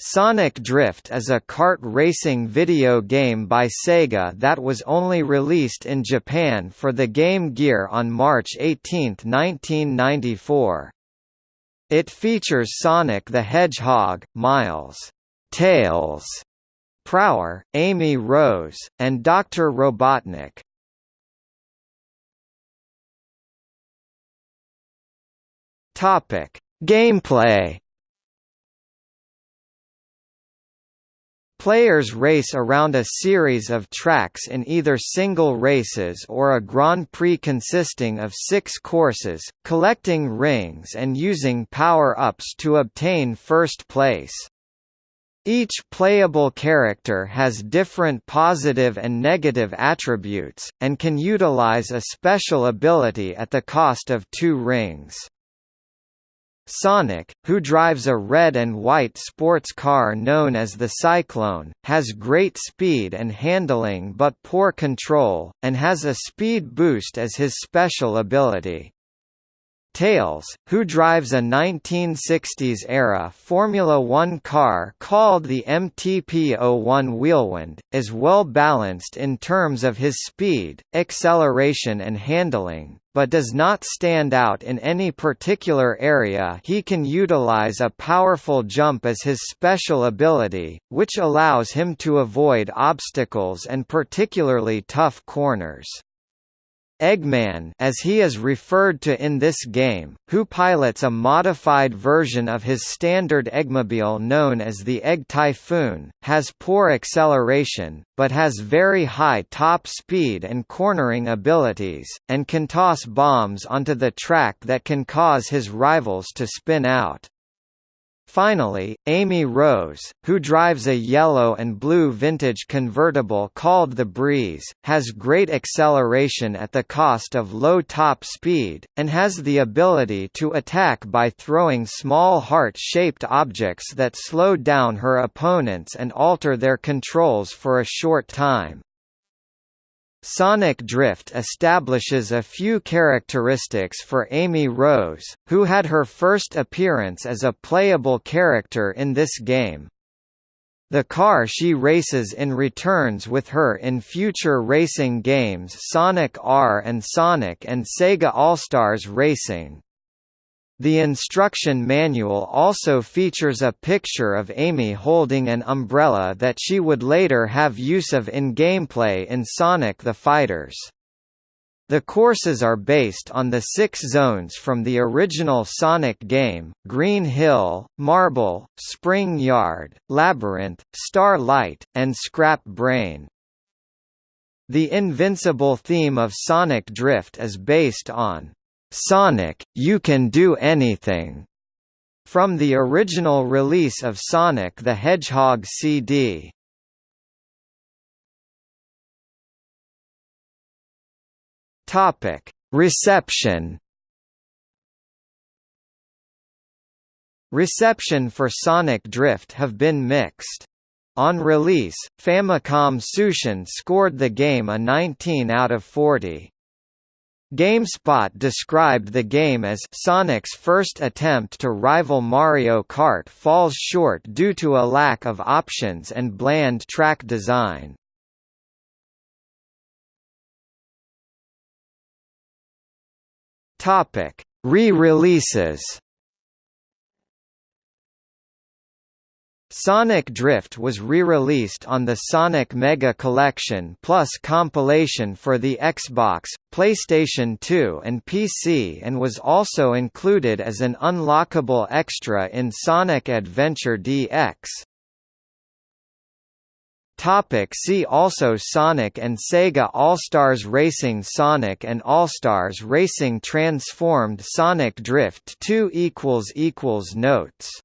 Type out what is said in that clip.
Sonic Drift is a kart racing video game by Sega that was only released in Japan for the Game Gear on March 18, 1994. It features Sonic the Hedgehog, Miles, Tails, Prower, Amy Rose, and Dr. Robotnik. Gameplay Players race around a series of tracks in either single races or a Grand Prix consisting of six courses, collecting rings and using power-ups to obtain first place. Each playable character has different positive and negative attributes, and can utilize a special ability at the cost of two rings. Sonic, who drives a red and white sports car known as the Cyclone, has great speed and handling but poor control, and has a speed boost as his special ability. Tails, who drives a 1960s-era Formula One car called the MTP01 Whirlwind, is well balanced in terms of his speed, acceleration and handling, but does not stand out in any particular area he can utilize a powerful jump as his special ability, which allows him to avoid obstacles and particularly tough corners. Eggman as he is referred to in this game, who pilots a modified version of his standard Eggmobile known as the Egg Typhoon, has poor acceleration, but has very high top speed and cornering abilities, and can toss bombs onto the track that can cause his rivals to spin out. Finally, Amy Rose, who drives a yellow and blue vintage convertible called the Breeze, has great acceleration at the cost of low top speed, and has the ability to attack by throwing small heart-shaped objects that slow down her opponents and alter their controls for a short time. Sonic Drift establishes a few characteristics for Amy Rose, who had her first appearance as a playable character in this game. The car she races in returns with her in future racing games Sonic R and Sonic and Sega All-Stars Racing. The instruction manual also features a picture of Amy holding an umbrella that she would later have use of in gameplay in Sonic the Fighters. The courses are based on the six zones from the original Sonic game, Green Hill, Marble, Spring Yard, Labyrinth, Starlight, and Scrap Brain. The Invincible theme of Sonic Drift is based on Sonic, You Can Do Anything, from the original release of Sonic the Hedgehog CD. Topic: Reception. Reception for Sonic Drift have been mixed. On release, Famicom Tsushin scored the game a 19 out of 40. GameSpot described the game as Sonic's first attempt to rival Mario Kart falls short due to a lack of options and bland track design. Re-releases Sonic Drift was re-released on the Sonic Mega Collection Plus compilation for the Xbox, PlayStation 2 and PC and was also included as an unlockable extra in Sonic Adventure DX. Topic see also Sonic and Sega All-Stars Racing Sonic and All-Stars Racing Transformed Sonic Drift 2 Notes